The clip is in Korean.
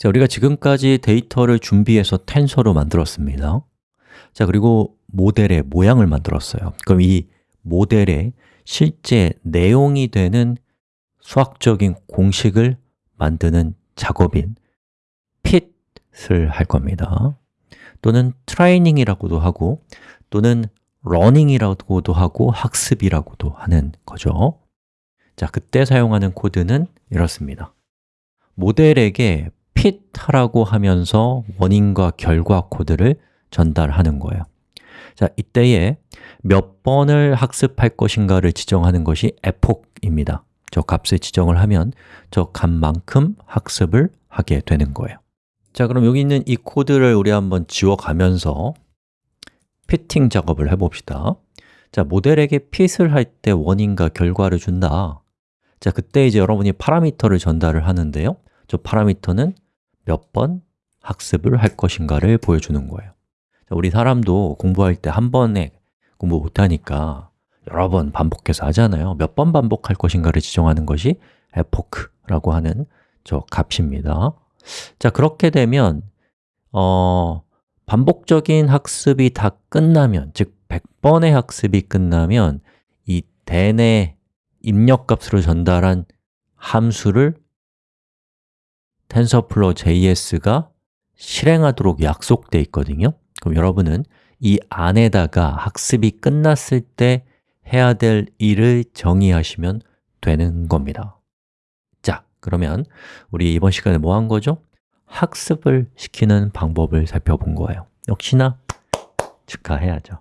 자, 우리가 지금까지 데이터를 준비해서 텐서로 만들었습니다. 자, 그리고 모델의 모양을 만들었어요. 그럼 이 모델의 실제 내용이 되는 수학적인 공식을 만드는 작업인 fit을 할 겁니다. 또는 트레이닝이라고도 하고 또는 learning이라고도 하고 학습이라고도 하는 거죠. 자, 그때 사용하는 코드는 이렇습니다. 모델에게 pit하라고 하면서 원인과 결과 코드를 전달하는 거예요. 자, 이때에 몇 번을 학습할 것인가를 지정하는 것이 epoch입니다. 저 값을 지정을 하면 저 값만큼 학습을 하게 되는 거예요. 자, 그럼 여기 있는 이 코드를 우리 한번 지워가면서 피팅 작업을 해봅시다. 자, 모델에게 핏을 할 때 원인과 결과를 준다. 자, 그때 이제 여러분이 파라미터를 전달을 하는데요. 저 파라미터는 몇 번 학습을 할 것인가를 보여주는 거예요. 자, 우리 사람도 공부할 때 한 번에 공부 못하니까 여러 번 반복해서 하잖아요. 몇 번 반복할 것인가를 지정하는 것이 epoch라고 하는 저 값입니다. 자, 그렇게 되면 어, 반복적인 학습이 다 끝나면, 즉 100번의 학습이 끝나면 이 den의 입력값으로 전달한 함수를 TensorFlow JS가 실행하도록 약속되어 있거든요. 그럼 여러분은 이 안에다가 학습이 끝났을 때 해야 될 일을 정의하시면 되는 겁니다. 자, 그러면 우리 이번 시간에 뭐 한 거죠? 학습을 시키는 방법을 살펴본 거예요. 역시나 축하해야죠